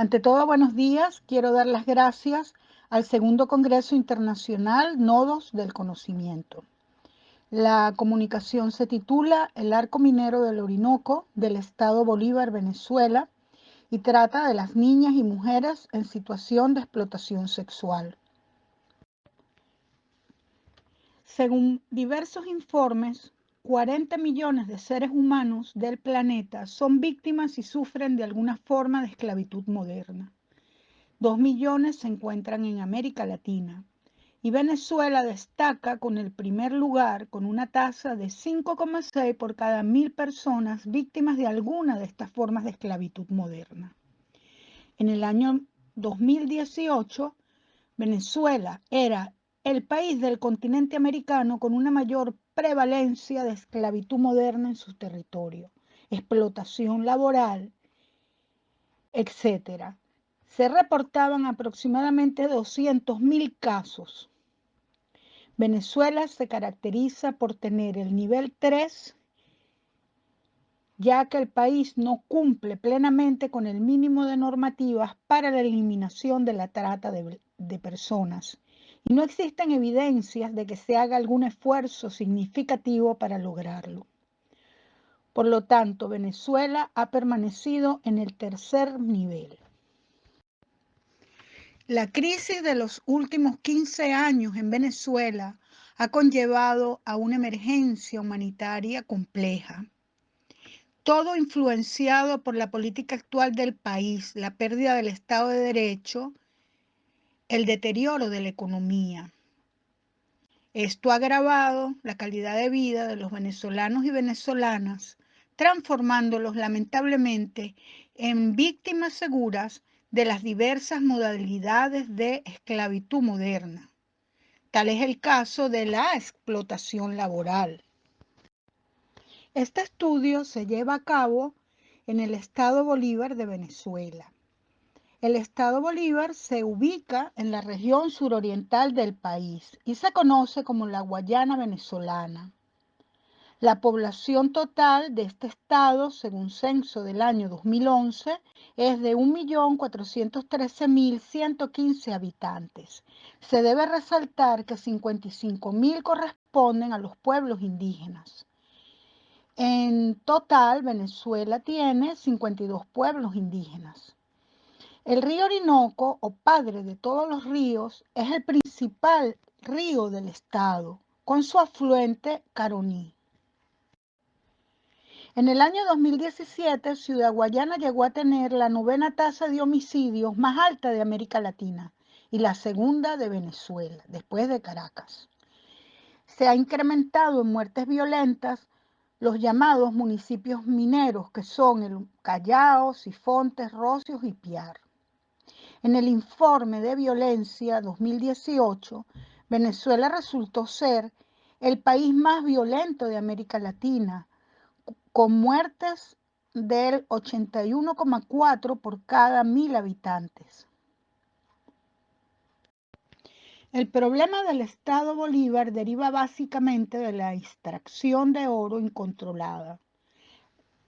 Ante todo, buenos días. Quiero dar las gracias al segundo Congreso Internacional Nodos del Conocimiento. La comunicación se titula El arco minero del Orinoco del Estado Bolívar, Venezuela, y trata de las niñas y mujeres en situación de explotación sexual. Según diversos informes, 40 millones de seres humanos del planeta son víctimas y sufren de alguna forma de esclavitud moderna. Dos millones se encuentran en América Latina y Venezuela destaca con el primer lugar con una tasa de 5,6 por cada mil personas víctimas de alguna de estas formas de esclavitud moderna. En el año 2018, Venezuela era el país del continente americano con una mayor prevalencia de esclavitud moderna en su territorio, explotación laboral, etc. Se reportaban aproximadamente 200.000 casos. Venezuela se caracteriza por tener el nivel 3, ya que el país no cumple plenamente con el mínimo de normativas para la eliminación de la trata de, personas no existen evidencias de que se haga algún esfuerzo significativo para lograrlo. Por lo tanto, Venezuela ha permanecido en el tercer nivel. La crisis de los últimos 15 años en Venezuela ha conllevado a una emergencia humanitaria compleja. Todo influenciado por la política actual del país, la pérdida del Estado de Derecho el deterioro de la economía. Esto ha agravado la calidad de vida de los venezolanos y venezolanas, transformándolos lamentablemente en víctimas seguras de las diversas modalidades de esclavitud moderna. Tal es el caso de la explotación laboral. Este estudio se lleva a cabo en el estado Bolívar de Venezuela. El estado Bolívar se ubica en la región suroriental del país y se conoce como la Guayana venezolana. La población total de este estado, según censo del año 2011, es de 1.413.115 habitantes. Se debe resaltar que 55.000 corresponden a los pueblos indígenas. En total, Venezuela tiene 52 pueblos indígenas. El río Orinoco, o padre de todos los ríos, es el principal río del estado, con su afluente Caroní. En el año 2017, Ciudad Guayana llegó a tener la novena tasa de homicidios más alta de América Latina y la segunda de Venezuela, después de Caracas. Se ha incrementado en muertes violentas los llamados municipios mineros, que son el Callao, Sifontes, Rocios y Piar. En el informe de violencia 2018, Venezuela resultó ser el país más violento de América Latina, con muertes del 81,4 por cada mil habitantes. El problema del Estado Bolívar deriva básicamente de la extracción de oro incontrolada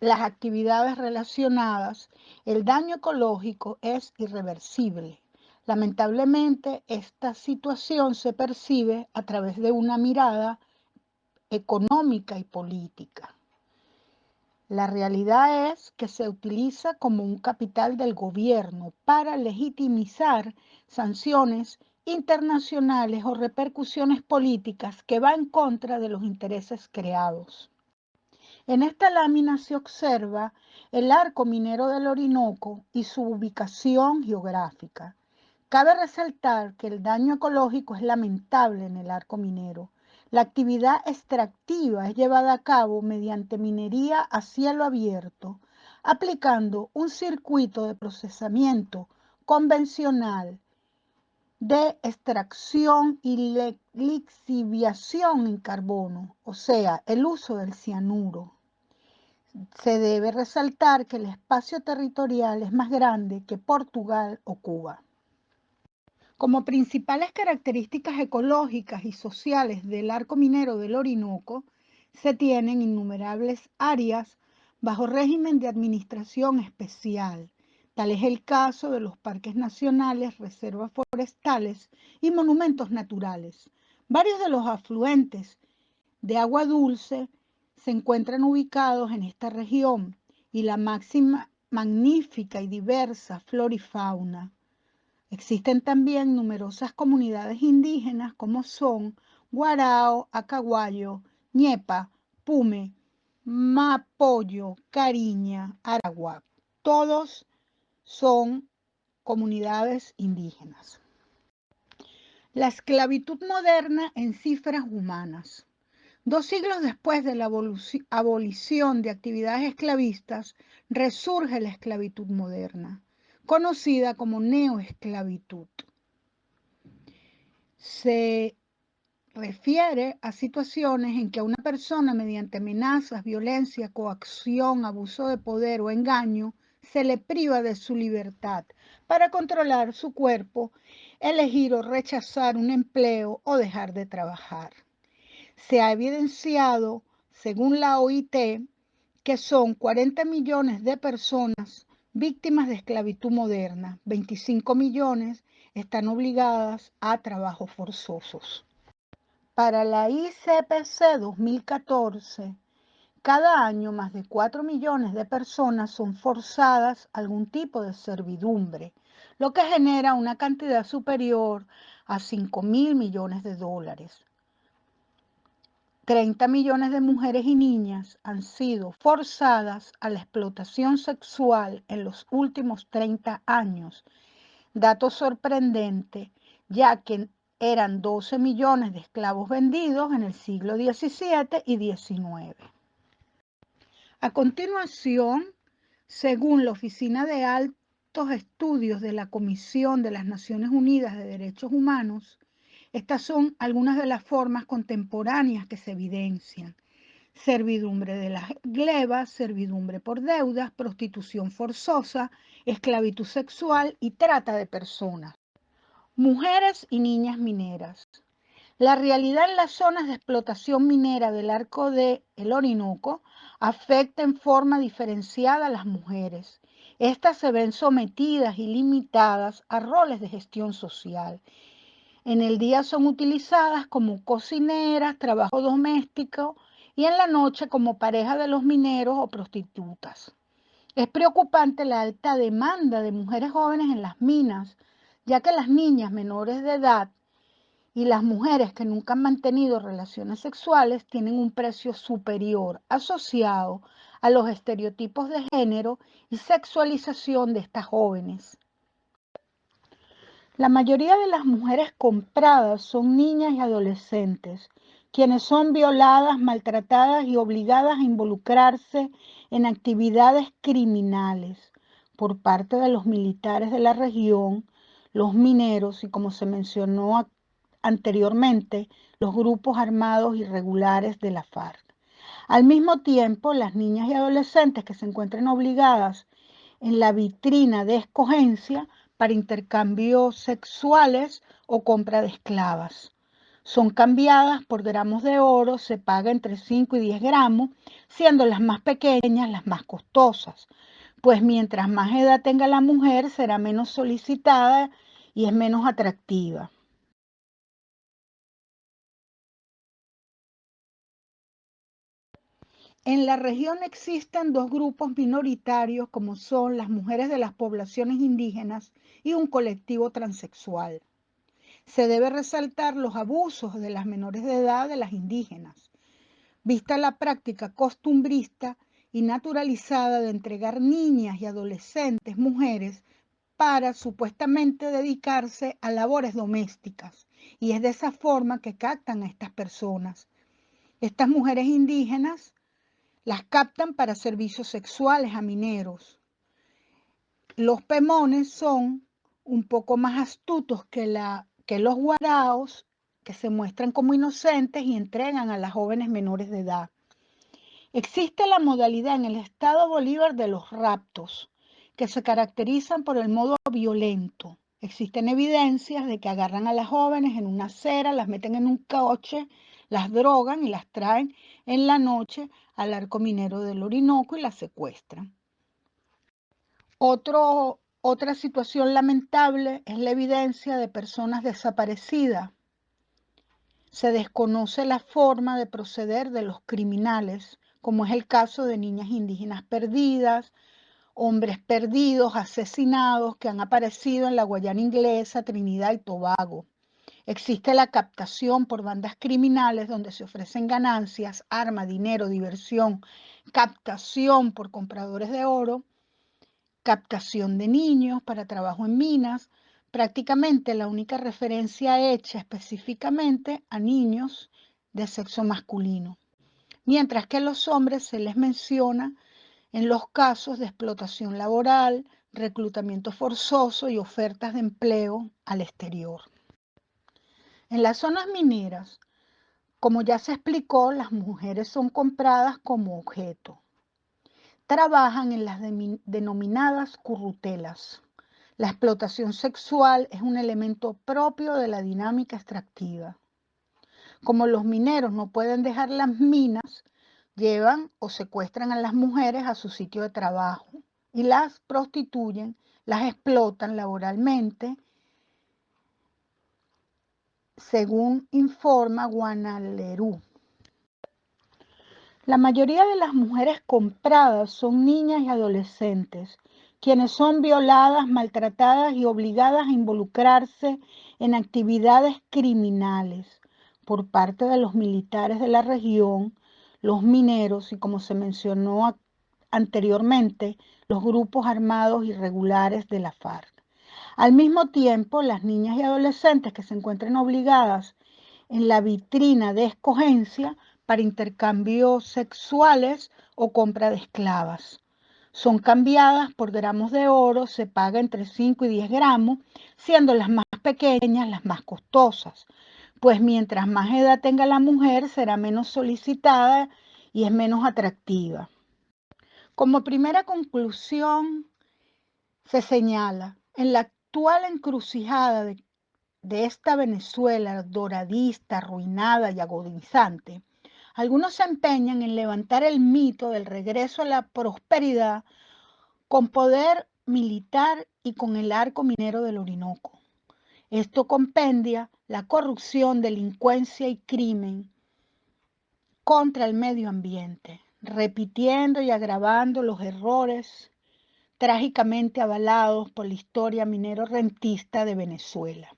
las actividades relacionadas, el daño ecológico es irreversible. Lamentablemente, esta situación se percibe a través de una mirada económica y política. La realidad es que se utiliza como un capital del gobierno para legitimizar sanciones internacionales o repercusiones políticas que van en contra de los intereses creados. En esta lámina se observa el arco minero del Orinoco y su ubicación geográfica. Cabe resaltar que el daño ecológico es lamentable en el arco minero. La actividad extractiva es llevada a cabo mediante minería a cielo abierto, aplicando un circuito de procesamiento convencional de extracción y lixiviación en carbono, o sea, el uso del cianuro se debe resaltar que el espacio territorial es más grande que Portugal o Cuba. Como principales características ecológicas y sociales del arco minero del Orinoco, se tienen innumerables áreas bajo régimen de administración especial, Tal es el caso de los parques nacionales, reservas forestales y monumentos naturales. Varios de los afluentes de agua dulce se encuentran ubicados en esta región y la máxima magnífica y diversa flora y fauna. Existen también numerosas comunidades indígenas como son Guarao, Acaguayo, Ñepa, Pume, Mapoyo, Cariña, Aragua. Todos son comunidades indígenas. La esclavitud moderna en cifras humanas. Dos siglos después de la abolición de actividades esclavistas, resurge la esclavitud moderna, conocida como neoesclavitud. Se refiere a situaciones en que a una persona mediante amenazas, violencia, coacción, abuso de poder o engaño se le priva de su libertad para controlar su cuerpo, elegir o rechazar un empleo o dejar de trabajar. Se ha evidenciado, según la OIT, que son 40 millones de personas víctimas de esclavitud moderna, 25 millones están obligadas a trabajos forzosos. Para la ICPC 2014, cada año más de 4 millones de personas son forzadas a algún tipo de servidumbre, lo que genera una cantidad superior a 5 mil millones de dólares. 30 millones de mujeres y niñas han sido forzadas a la explotación sexual en los últimos 30 años. Dato sorprendente, ya que eran 12 millones de esclavos vendidos en el siglo XVII y XIX. A continuación, según la Oficina de Altos Estudios de la Comisión de las Naciones Unidas de Derechos Humanos, estas son algunas de las formas contemporáneas que se evidencian. Servidumbre de las glebas, servidumbre por deudas, prostitución forzosa, esclavitud sexual y trata de personas. Mujeres y niñas mineras. La realidad en las zonas de explotación minera del arco de el Orinoco afecta en forma diferenciada a las mujeres. Estas se ven sometidas y limitadas a roles de gestión social. En el día son utilizadas como cocineras, trabajo doméstico y en la noche como pareja de los mineros o prostitutas. Es preocupante la alta demanda de mujeres jóvenes en las minas, ya que las niñas menores de edad y las mujeres que nunca han mantenido relaciones sexuales tienen un precio superior asociado a los estereotipos de género y sexualización de estas jóvenes. La mayoría de las mujeres compradas son niñas y adolescentes, quienes son violadas, maltratadas y obligadas a involucrarse en actividades criminales por parte de los militares de la región los mineros y como se mencionó anteriormente, los grupos armados irregulares de la FARC. Al mismo tiempo, las niñas y adolescentes que se encuentren obligadas en la vitrina de escogencia para intercambios sexuales o compra de esclavas. Son cambiadas por gramos de oro, se paga entre 5 y 10 gramos, siendo las más pequeñas las más costosas pues mientras más edad tenga la mujer será menos solicitada y es menos atractiva. En la región existen dos grupos minoritarios como son las mujeres de las poblaciones indígenas y un colectivo transexual. Se debe resaltar los abusos de las menores de edad de las indígenas. Vista la práctica costumbrista, y naturalizada de entregar niñas y adolescentes mujeres para supuestamente dedicarse a labores domésticas. Y es de esa forma que captan a estas personas. Estas mujeres indígenas las captan para servicios sexuales a mineros. Los pemones son un poco más astutos que, la, que los guaraos, que se muestran como inocentes y entregan a las jóvenes menores de edad. Existe la modalidad en el estado Bolívar de los raptos, que se caracterizan por el modo violento. Existen evidencias de que agarran a las jóvenes en una acera, las meten en un coche, las drogan y las traen en la noche al arco minero del Orinoco y las secuestran. Otro Otra situación lamentable es la evidencia de personas desaparecidas. Se desconoce la forma de proceder de los criminales, como es el caso de niñas indígenas perdidas, hombres perdidos, asesinados que han aparecido en la Guayana inglesa, Trinidad y Tobago. Existe la captación por bandas criminales donde se ofrecen ganancias, arma, dinero, diversión, captación por compradores de oro, captación de niños para trabajo en minas, prácticamente la única referencia hecha específicamente a niños de sexo masculino, mientras que a los hombres se les menciona en los casos de explotación laboral, reclutamiento forzoso y ofertas de empleo al exterior. En las zonas mineras, como ya se explicó, las mujeres son compradas como objeto. Trabajan en las denominadas currutelas. La explotación sexual es un elemento propio de la dinámica extractiva. Como los mineros no pueden dejar las minas, llevan o secuestran a las mujeres a su sitio de trabajo y las prostituyen, las explotan laboralmente según informa Guanalerú. La mayoría de las mujeres compradas son niñas y adolescentes, quienes son violadas, maltratadas y obligadas a involucrarse en actividades criminales por parte de los militares de la región, los mineros y, como se mencionó anteriormente, los grupos armados irregulares de la FARC. Al mismo tiempo, las niñas y adolescentes que se encuentren obligadas en la vitrina de escogencia para intercambios sexuales o compra de esclavas. Son cambiadas por gramos de oro, se paga entre 5 y 10 gramos, siendo las más pequeñas las más costosas, pues mientras más edad tenga la mujer será menos solicitada y es menos atractiva. Como primera conclusión, se señala, en la actual encrucijada de, esta Venezuela doradista, arruinada y agonizante, algunos se empeñan en levantar el mito del regreso a la prosperidad con poder militar y con el arco minero del Orinoco. Esto compendia la corrupción, delincuencia y crimen contra el medio ambiente, repitiendo y agravando los errores trágicamente avalados por la historia minero-rentista de Venezuela.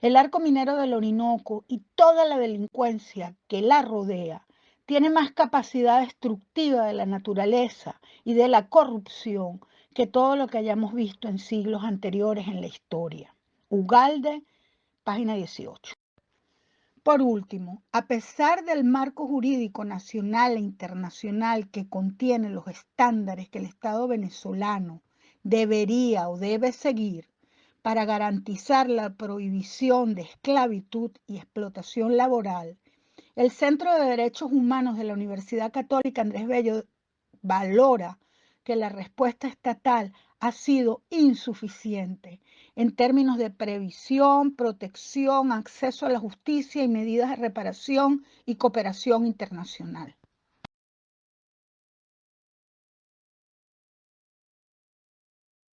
El arco minero del Orinoco y toda la delincuencia que la rodea tiene más capacidad destructiva de la naturaleza y de la corrupción que todo lo que hayamos visto en siglos anteriores en la historia. Ugalde, página 18. Por último, a pesar del marco jurídico nacional e internacional que contiene los estándares que el Estado venezolano debería o debe seguir para garantizar la prohibición de esclavitud y explotación laboral, el Centro de Derechos Humanos de la Universidad Católica Andrés Bello valora que la respuesta estatal ha sido insuficiente en términos de previsión, protección, acceso a la justicia y medidas de reparación y cooperación internacional.